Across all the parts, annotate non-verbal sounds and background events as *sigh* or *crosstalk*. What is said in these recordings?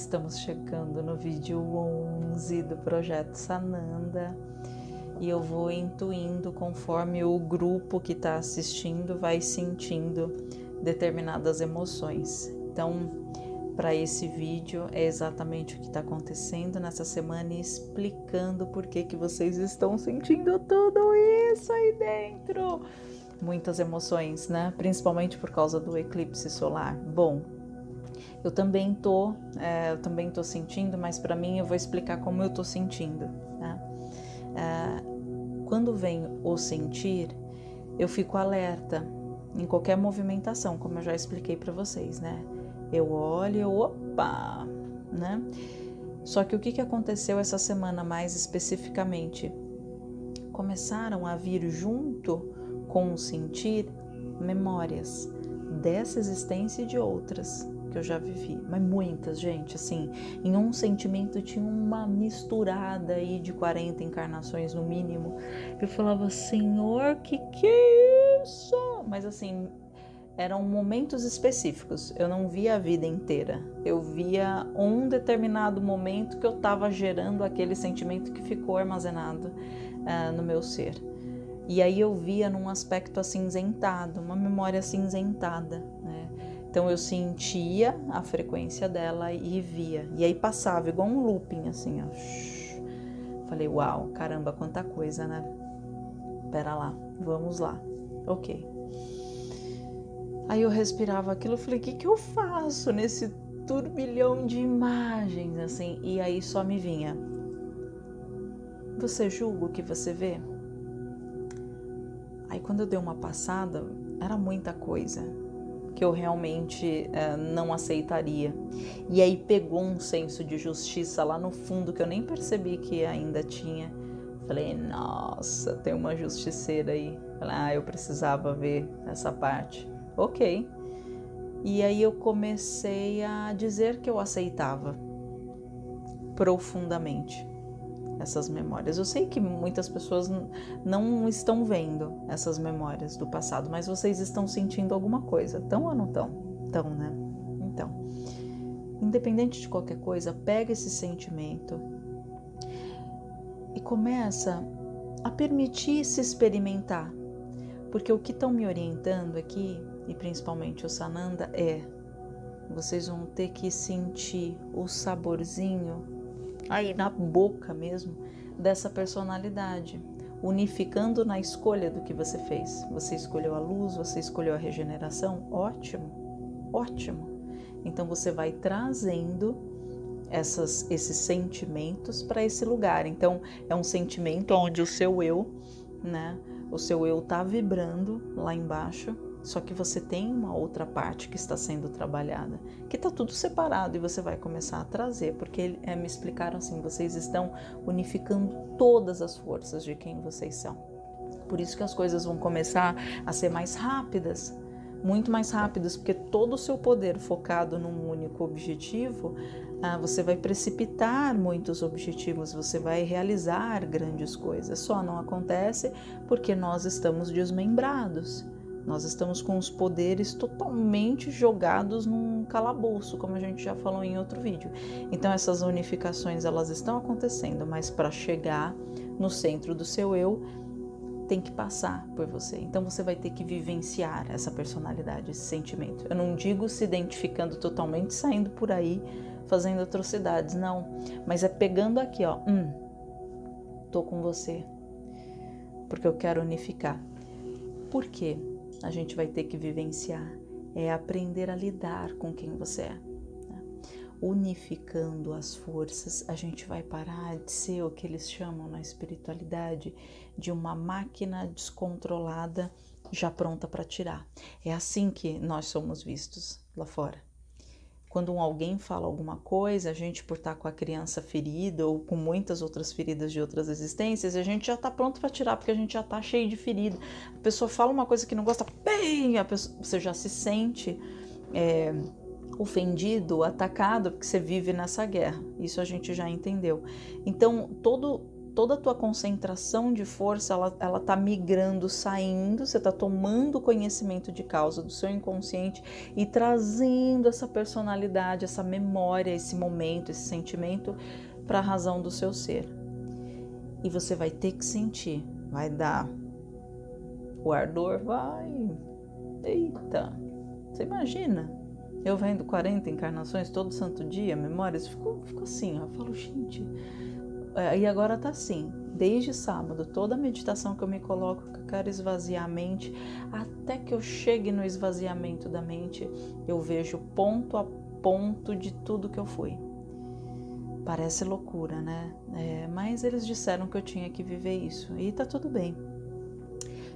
Estamos chegando no vídeo 11 do projeto Sananda e eu vou intuindo conforme o grupo que está assistindo vai sentindo determinadas emoções. Então, para esse vídeo é exatamente o que está acontecendo nessa semana e explicando por que, que vocês estão sentindo tudo isso aí dentro. Muitas emoções, né? Principalmente por causa do eclipse solar. Bom, eu também tô, é, eu também tô sentindo, mas para mim eu vou explicar como eu tô sentindo. Né? É, quando vem o sentir, eu fico alerta em qualquer movimentação, como eu já expliquei para vocês, né? Eu olho, eu, opa, né? Só que o que, que aconteceu essa semana mais especificamente? Começaram a vir junto com o sentir memórias dessa existência e de outras que eu já vivi, mas muitas, gente, assim, em um sentimento tinha uma misturada aí de 40 encarnações no mínimo. Eu falava, Senhor, que que é isso? Mas assim, eram momentos específicos. Eu não via a vida inteira. Eu via um determinado momento que eu estava gerando aquele sentimento que ficou armazenado uh, no meu ser. E aí eu via num aspecto acinzentado, uma memória acinzentada, né? Então eu sentia a frequência dela e via. E aí passava igual um looping assim, ó. Falei, uau, caramba, quanta coisa, né? Pera lá, vamos lá. Ok. Aí eu respirava aquilo, falei, o que, que eu faço nesse turbilhão de imagens, assim? E aí só me vinha. Você julga o que você vê? Aí quando eu dei uma passada, era muita coisa que eu realmente é, não aceitaria. E aí pegou um senso de justiça lá no fundo que eu nem percebi que ainda tinha. Falei, nossa, tem uma justiceira aí. Falei, ah, eu precisava ver essa parte. Ok. E aí eu comecei a dizer que eu aceitava profundamente essas memórias. Eu sei que muitas pessoas não estão vendo essas memórias do passado, mas vocês estão sentindo alguma coisa, estão ou não estão? Estão, né? Então, independente de qualquer coisa, pega esse sentimento e começa a permitir se experimentar, porque o que estão me orientando aqui, e principalmente o Sananda, é vocês vão ter que sentir o saborzinho aí na boca mesmo dessa personalidade, unificando na escolha do que você fez. Você escolheu a luz, você escolheu a regeneração, ótimo, ótimo. Então você vai trazendo essas, esses sentimentos para esse lugar. Então é um sentimento onde o seu eu, né, o seu eu está vibrando lá embaixo só que você tem uma outra parte que está sendo trabalhada, que está tudo separado e você vai começar a trazer, porque é, me explicaram assim: vocês estão unificando todas as forças de quem vocês são. Por isso que as coisas vão começar a ser mais rápidas, muito mais rápidas, porque todo o seu poder focado num único objetivo, ah, você vai precipitar muitos objetivos, você vai realizar grandes coisas. Só não acontece porque nós estamos desmembrados. Nós estamos com os poderes totalmente jogados num calabouço, como a gente já falou em outro vídeo. Então essas unificações elas estão acontecendo, mas para chegar no centro do seu eu tem que passar por você. Então você vai ter que vivenciar essa personalidade, esse sentimento. Eu não digo se identificando totalmente, saindo por aí fazendo atrocidades, não. Mas é pegando aqui, ó, hum, tô com você, porque eu quero unificar. Por quê? A gente vai ter que vivenciar é aprender a lidar com quem você é. Né? Unificando as forças, a gente vai parar de ser o que eles chamam na espiritualidade de uma máquina descontrolada já pronta para tirar. É assim que nós somos vistos lá fora. Quando alguém fala alguma coisa, a gente por estar com a criança ferida ou com muitas outras feridas de outras existências, a gente já está pronto para tirar, porque a gente já está cheio de ferida. A pessoa fala uma coisa que não gosta, bem, a pessoa, você já se sente é, ofendido, atacado, porque você vive nessa guerra. Isso a gente já entendeu. Então, todo toda a tua concentração de força ela, ela tá migrando, saindo, você tá tomando conhecimento de causa do seu inconsciente e trazendo essa personalidade, essa memória, esse momento, esse sentimento para a razão do seu ser. E você vai ter que sentir, vai dar o ardor, vai. Eita, você imagina? Eu vendo 40 encarnações todo santo dia, memórias, ficou, ficou assim, ó, eu falo, gente, e agora tá assim, desde sábado, toda meditação que eu me coloco, que eu quero esvaziar a mente, até que eu chegue no esvaziamento da mente, eu vejo ponto a ponto de tudo que eu fui. Parece loucura, né? É, mas eles disseram que eu tinha que viver isso e tá tudo bem.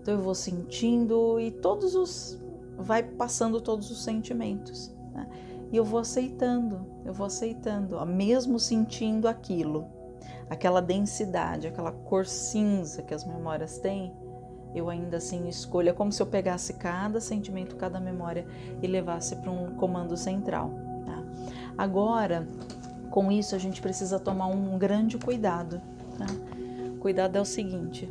Então eu vou sentindo e todos os. vai passando todos os sentimentos. Né? E eu vou aceitando, eu vou aceitando, ó, mesmo sentindo aquilo aquela densidade, aquela cor cinza que as memórias têm, eu ainda assim escolho. É como se eu pegasse cada sentimento, cada memória e levasse para um comando central. Tá? Agora, com isso, a gente precisa tomar um grande cuidado. Tá? Cuidado é o seguinte: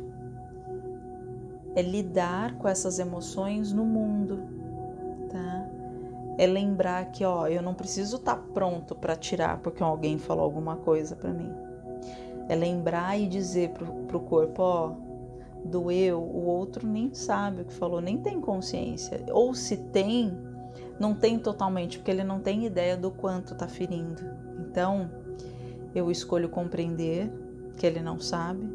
é lidar com essas emoções no mundo. Tá? É lembrar que, ó, eu não preciso estar tá pronto para tirar porque alguém falou alguma coisa para mim é lembrar e dizer para o corpo, ó, doeu, o outro nem sabe o que falou, nem tem consciência. Ou se tem, não tem totalmente, porque ele não tem ideia do quanto está ferindo. Então, eu escolho compreender que ele não sabe,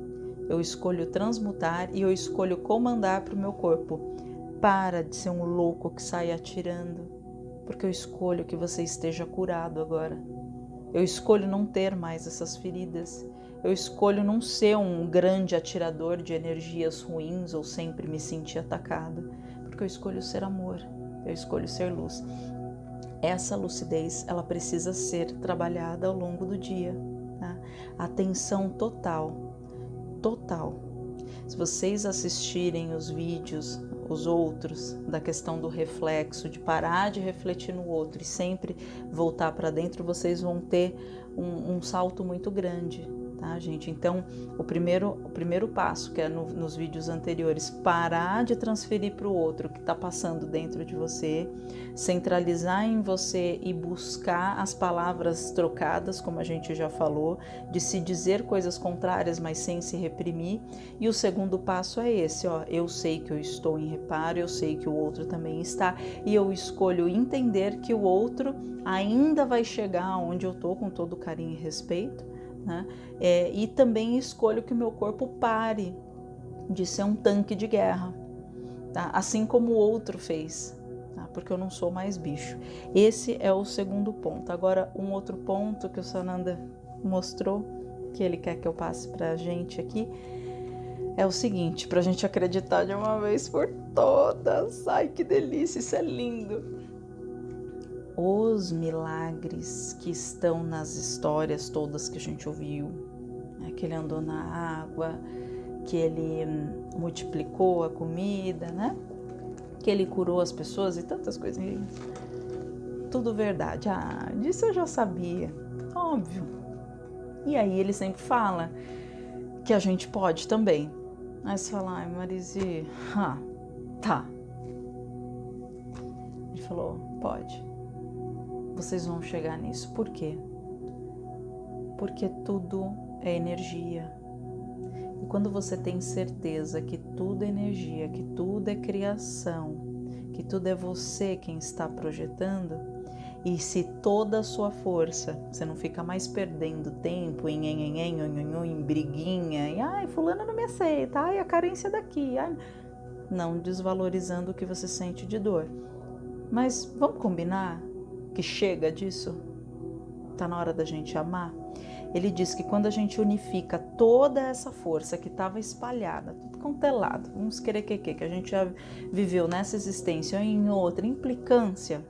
eu escolho transmutar e eu escolho comandar para o meu corpo. Para de ser um louco que sai atirando, porque eu escolho que você esteja curado agora. Eu escolho não ter mais essas feridas. Eu escolho não ser um grande atirador de energias ruins ou sempre me sentir atacado, porque eu escolho ser amor, eu escolho ser luz. Essa lucidez, ela precisa ser trabalhada ao longo do dia. Tá? Atenção total, total. Se vocês assistirem os vídeos, os outros, da questão do reflexo, de parar de refletir no outro e sempre voltar para dentro, vocês vão ter um, um salto muito grande tá, gente? Então, o primeiro, o primeiro passo, que é no, nos vídeos anteriores, parar de transferir para o outro que está passando dentro de você, centralizar em você e buscar as palavras trocadas, como a gente já falou, de se dizer coisas contrárias, mas sem se reprimir. E o segundo passo é esse, ó, eu sei que eu estou em reparo, eu sei que o outro também está, e eu escolho entender que o outro ainda vai chegar onde eu estou com todo carinho e respeito né? É, e também escolho que o meu corpo pare de ser um tanque de guerra, tá? assim como o outro fez, tá? porque eu não sou mais bicho. Esse é o segundo ponto. Agora, um outro ponto que o Sananda mostrou, que ele quer que eu passe para a gente aqui, é o seguinte, para a gente acreditar de uma vez por todas. Ai, que delícia, isso é lindo os milagres que estão nas histórias todas que a gente ouviu. Né? Que ele andou na água, que ele hum, multiplicou a comida, né? Que ele curou as pessoas e tantas coisas. Tudo verdade. Ah, disso eu já sabia. Óbvio. E aí ele sempre fala que a gente pode também. Aí você fala, ai Marise, ah, tá. Ele falou, pode vocês vão chegar nisso. Por quê? Porque tudo é energia. E quando você tem certeza que tudo é energia, que tudo é criação, que tudo é você quem está projetando, e se toda a sua força, você não fica mais perdendo tempo em em, em, em, em briguinha, e ai, fulano não me aceita, ai, a carência daqui, ai, não desvalorizando o que você sente de dor. Mas vamos combinar que chega disso? Está na hora da gente amar? Ele diz que quando a gente unifica toda essa força que estava espalhada, tudo contelado, é uns querequeque que a gente já viveu nessa existência ou em outra, implicância,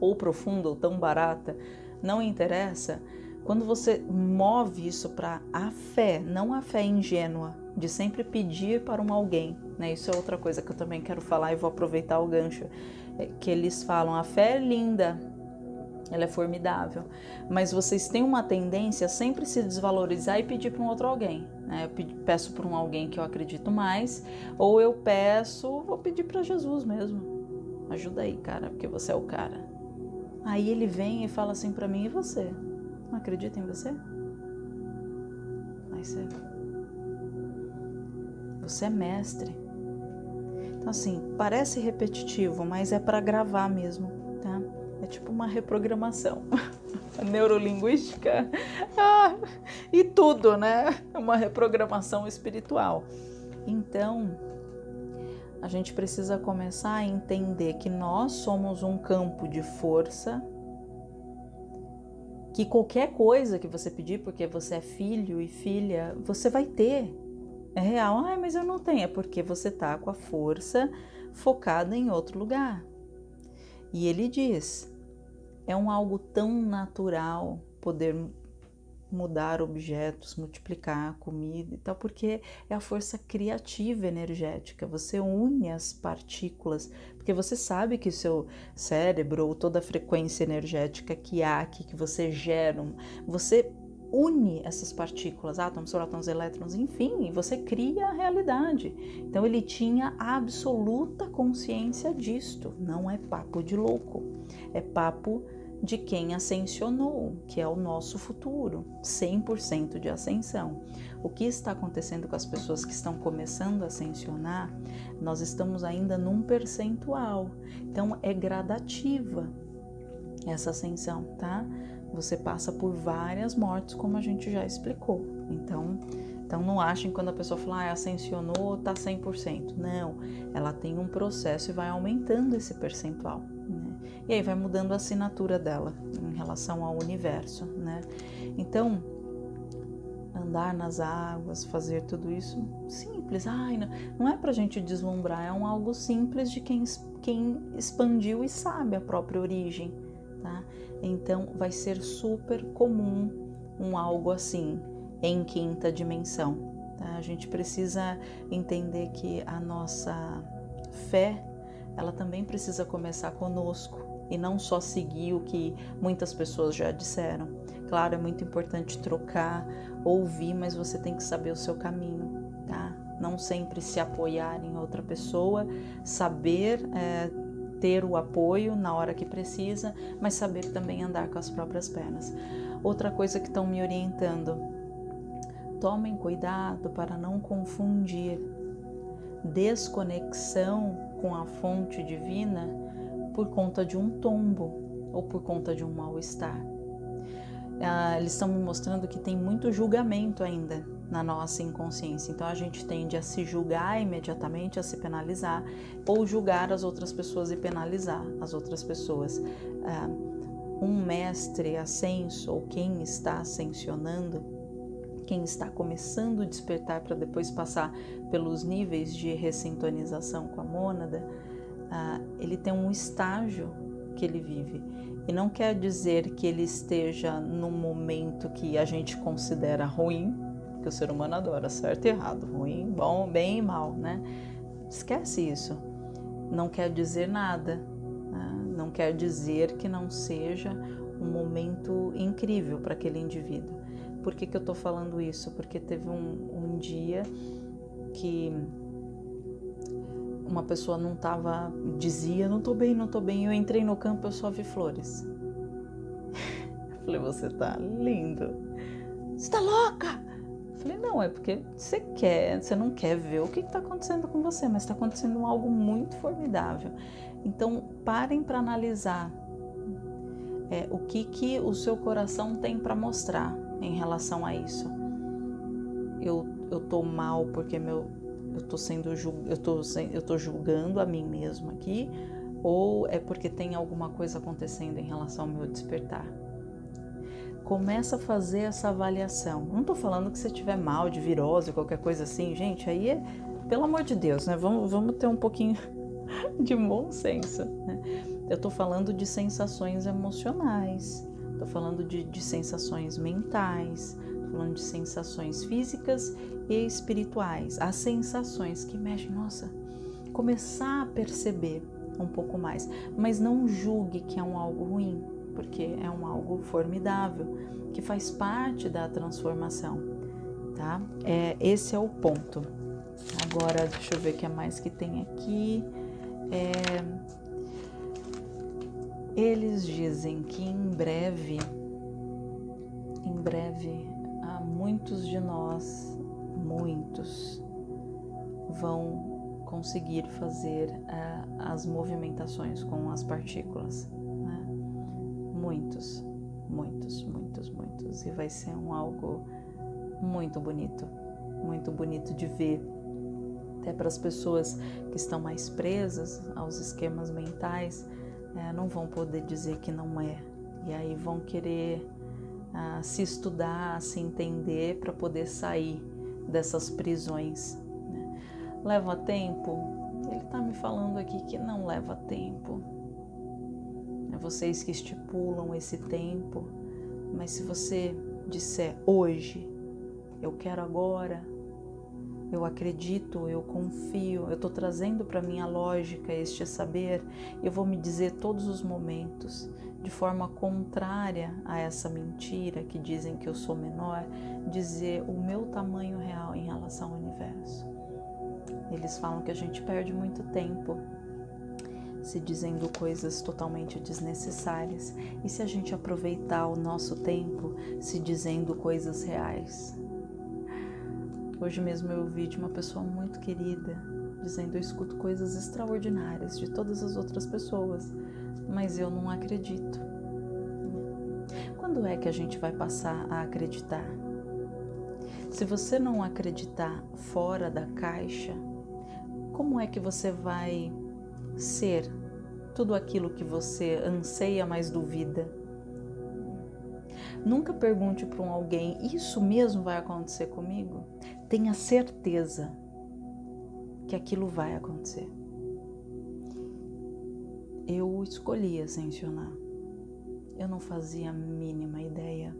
ou profunda ou tão barata, não interessa. Quando você move isso para a fé, não a fé ingênua, de sempre pedir para um alguém, né? Isso é outra coisa que eu também quero falar e vou aproveitar o gancho, é que eles falam, a fé é linda, ela é formidável. Mas vocês têm uma tendência a sempre se desvalorizar e pedir para um outro alguém. Né? Eu peço para um alguém que eu acredito mais, ou eu peço, vou pedir para Jesus mesmo. Ajuda aí, cara, porque você é o cara. Aí ele vem e fala assim para mim: e você? Não acredita em você? Aí você. Você é mestre. Então, assim, parece repetitivo, mas é para gravar mesmo, tipo uma reprogramação. *laughs* neurolinguística ah, e tudo, né? Uma reprogramação espiritual. Então, a gente precisa começar a entender que nós somos um campo de força, que qualquer coisa que você pedir, porque você é filho e filha, você vai ter. É real. Ai, mas eu não tenho. É porque você tá com a força focada em outro lugar. E ele diz: é um algo tão natural poder mudar objetos, multiplicar comida e tal, porque é a força criativa energética. Você une as partículas, porque você sabe que seu cérebro ou toda a frequência energética que há aqui, que você gera, você une essas partículas, átomos, prótons, elétrons, enfim, e você cria a realidade. Então ele tinha absoluta consciência disto. Não é papo de louco, é papo de quem ascensionou, que é o nosso futuro, 100% de ascensão. O que está acontecendo com as pessoas que estão começando a ascensionar? Nós estamos ainda num percentual. Então é gradativa essa ascensão, tá? Você passa por várias mortes, como a gente já explicou. Então, então não achem quando a pessoa fala, ah, ascensionou, tá 100%. Não, ela tem um processo e vai aumentando esse percentual. Né? E aí vai mudando a assinatura dela em relação ao universo, né? Então, andar nas águas, fazer tudo isso, simples. Ai, não, não é pra gente deslumbrar, é um algo simples de quem, quem expandiu e sabe a própria origem, tá? Então vai ser super comum um algo assim em quinta dimensão. Tá? A gente precisa entender que a nossa fé ela também precisa começar conosco e não só seguir o que muitas pessoas já disseram. Claro, é muito importante trocar, ouvir, mas você tem que saber o seu caminho, tá? Não sempre se apoiar em outra pessoa, saber é, ter o apoio na hora que precisa, mas saber também andar com as próprias pernas. Outra coisa que estão me orientando: tomem cuidado para não confundir desconexão com a fonte divina por conta de um tombo ou por conta de um mal-estar. Ah, eles estão me mostrando que tem muito julgamento ainda na nossa inconsciência. Então a gente tende a se julgar imediatamente, a se penalizar, ou julgar as outras pessoas e penalizar as outras pessoas. Ah, um mestre ascenso, ou quem está ascensionando, quem está começando a despertar para depois passar pelos níveis de ressintonização com a mônada, ah, ele tem um estágio que ele vive. E não quer dizer que ele esteja num momento que a gente considera ruim, que o ser humano adora, certo e errado, ruim, bom, bem e mal, né? Esquece isso. Não quer dizer nada, né? não quer dizer que não seja um momento incrível para aquele indivíduo. Por que, que eu estou falando isso? Porque teve um, um dia que uma pessoa não estava, dizia, não estou bem, não estou bem. Eu entrei no campo, eu só vi flores. *laughs* Eu falei, você tá lindo. Você tá louca? Falei, não, é porque você quer, você não quer ver o que está acontecendo com você, mas está acontecendo algo muito formidável. Então, parem para analisar é, o que, que o seu coração tem para mostrar em relação a isso. Eu, eu mal porque meu, eu tô sendo eu tô, eu tô julgando a mim mesmo aqui, ou é porque tem alguma coisa acontecendo em relação ao meu despertar começa a fazer essa avaliação. Não estou falando que você tiver mal de virose, qualquer coisa assim, gente, aí é, pelo amor de Deus, né? Vamos, vamos ter um pouquinho *laughs* de bom senso. Né? Eu estou falando de sensações emocionais, estou falando de, de sensações mentais, estou falando de sensações físicas e espirituais. As sensações que mexem, nossa, começar a perceber um pouco mais, mas não julgue que é um algo ruim porque é um algo formidável que faz parte da transformação, tá? É, esse é o ponto. Agora, deixa eu ver o que é mais que tem aqui. É, eles dizem que em breve, em breve, há muitos de nós, muitos, vão conseguir fazer uh, as movimentações com as partículas. Muitos, muitos, muitos, muitos. E vai ser um algo muito bonito, muito bonito de ver. Até para as pessoas que estão mais presas aos esquemas mentais, é, não vão poder dizer que não é. E aí vão querer ah, se estudar, se entender para poder sair dessas prisões. Né? Leva tempo? Ele está me falando aqui que não leva tempo. É vocês que estipulam esse tempo, mas se você disser hoje, eu quero agora, eu acredito, eu confio, eu estou trazendo para minha lógica este saber, eu vou me dizer todos os momentos, de forma contrária a essa mentira que dizem que eu sou menor, dizer o meu tamanho real em relação ao universo. Eles falam que a gente perde muito tempo se dizendo coisas totalmente desnecessárias e se a gente aproveitar o nosso tempo se dizendo coisas reais. Hoje mesmo eu ouvi de uma pessoa muito querida dizendo: Eu escuto coisas extraordinárias de todas as outras pessoas, mas eu não acredito. Quando é que a gente vai passar a acreditar? Se você não acreditar fora da caixa, como é que você vai ser tudo aquilo que você anseia, mas duvida? Nunca pergunte para um alguém: Isso mesmo vai acontecer comigo? tenha certeza que aquilo vai acontecer. Eu escolhi ascensionar. Eu não fazia a mínima ideia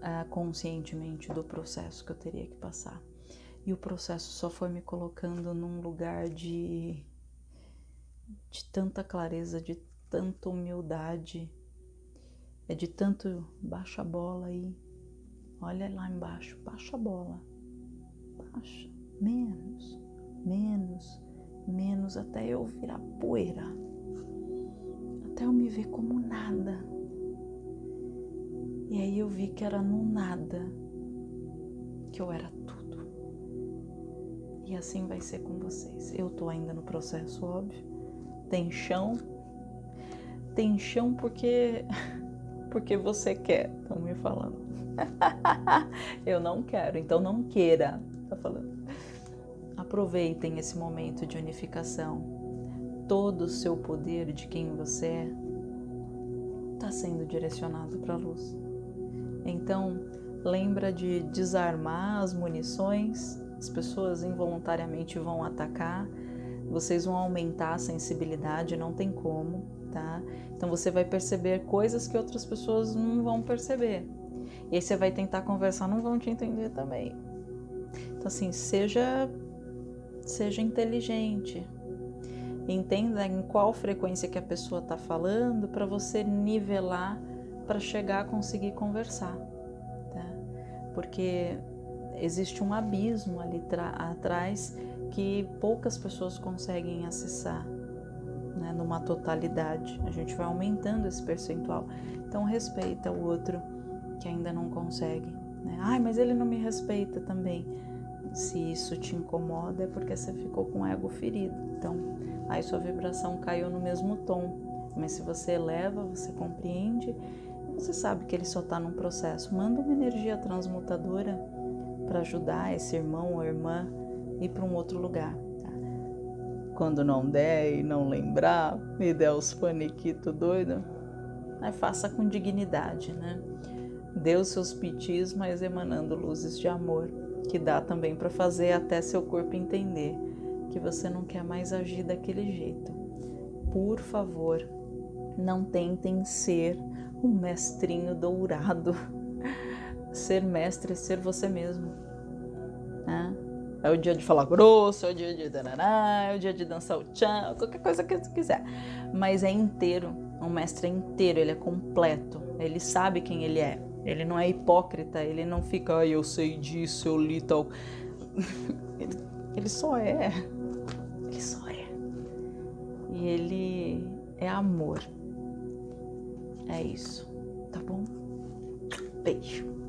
uh, conscientemente do processo que eu teria que passar. E o processo só foi me colocando num lugar de, de tanta clareza, de tanta humildade, é de tanto baixa a bola aí Olha lá embaixo, baixa a bola. Baixa. Menos, menos, menos, até eu virar poeira. Até eu me ver como nada. E aí eu vi que era no nada que eu era tudo. E assim vai ser com vocês. Eu tô ainda no processo, óbvio. Tem chão. Tem chão porque *laughs* porque você quer, estão me falando. *laughs* eu não quero, então não queira, tá falando. Aproveitem esse momento de unificação. Todo o seu poder de quem você é está sendo direcionado para a luz. Então, lembra de desarmar as munições. As pessoas involuntariamente vão atacar. Vocês vão aumentar a sensibilidade, não tem como, tá? Então você vai perceber coisas que outras pessoas não vão perceber. E aí você vai tentar conversar, não vão te entender também. Então assim, seja seja inteligente. Entenda em qual frequência que a pessoa está falando para você nivelar para chegar a conseguir conversar, tá? Porque existe um abismo ali atrás que poucas pessoas conseguem acessar, né, numa totalidade. A gente vai aumentando esse percentual. Então respeita o outro que ainda não consegue. Né? Ai, mas ele não me respeita também. Se isso te incomoda é porque você ficou com o ego ferido. Então, aí sua vibração caiu no mesmo tom. Mas se você eleva, você compreende, você sabe que ele só está num processo. Manda uma energia transmutadora para ajudar esse irmão ou irmã ir para um outro lugar. Tá? Quando não der e não lembrar, me der os paniquitos doido, faça com dignidade, né? Dê os seus pitis, mas emanando luzes de amor, que dá também para fazer até seu corpo entender que você não quer mais agir daquele jeito. Por favor, não tentem ser um mestrinho dourado. *laughs* Ser mestre ser você mesmo. Né? É o dia de falar grosso, é o dia de dananá, é o dia de dançar o tchan, qualquer coisa que você quiser. Mas é inteiro. Um mestre é inteiro, ele é completo, ele sabe quem ele é. Ele não é hipócrita, ele não fica, ah, eu sei disso, eu li tal. *laughs* ele, ele só é. Ele só é. E ele é amor. É isso, tá bom? Beijo.